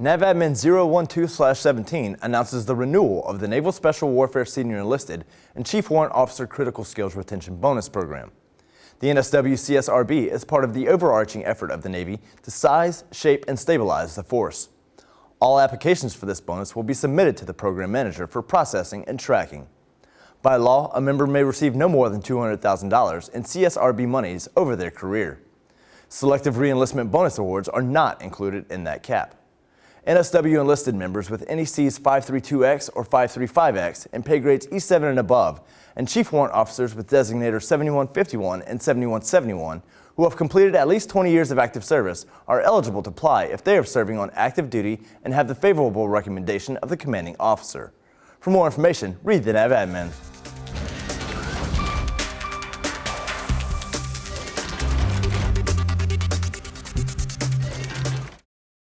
NAVADMIN 012-17 announces the renewal of the Naval Special Warfare Senior Enlisted and Chief Warrant Officer Critical Skills Retention Bonus Program. The NSW CSRB is part of the overarching effort of the Navy to size, shape, and stabilize the force. All applications for this bonus will be submitted to the program manager for processing and tracking. By law, a member may receive no more than $200,000 in CSRB monies over their career. Selective reenlistment bonus awards are not included in that cap. NSW enlisted members with NECs 532X or 535X and pay grades E7 and above, and Chief Warrant Officers with designator 7151 and 7171 who have completed at least 20 years of active service are eligible to apply if they are serving on active duty and have the favorable recommendation of the commanding officer. For more information, read the NAVADMIN.